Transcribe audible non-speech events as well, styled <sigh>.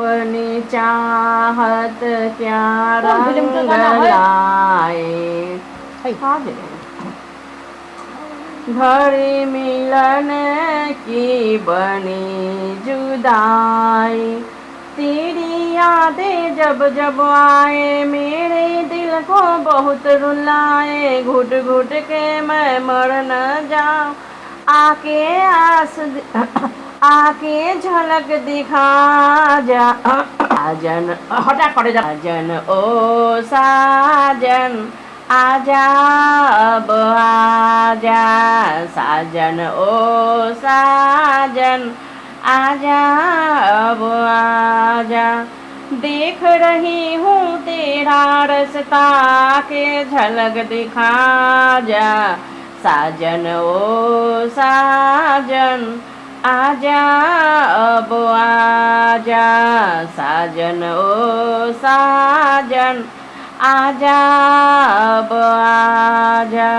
अपनी चाहत क्या रंग लाए। घड़ी मिलन की बनी जुदाई। तेरी यादें जब जब आए मेरे दिल को बहुत रुलाए। घुट घुट के मैं मर न जाऊँ। आके आस <coughs> आके झलक दिखा जा साजन हटा पड़े जा साजन ओ साजन, आजा अब आजा। साजन, ओ साजन, आजा अब आजा। देख रही हूँ तेरा रास्ता के झलक दिखा जा। साजन ओ साजन आजा अब आजा साजन ओ साजन आजा अब आजा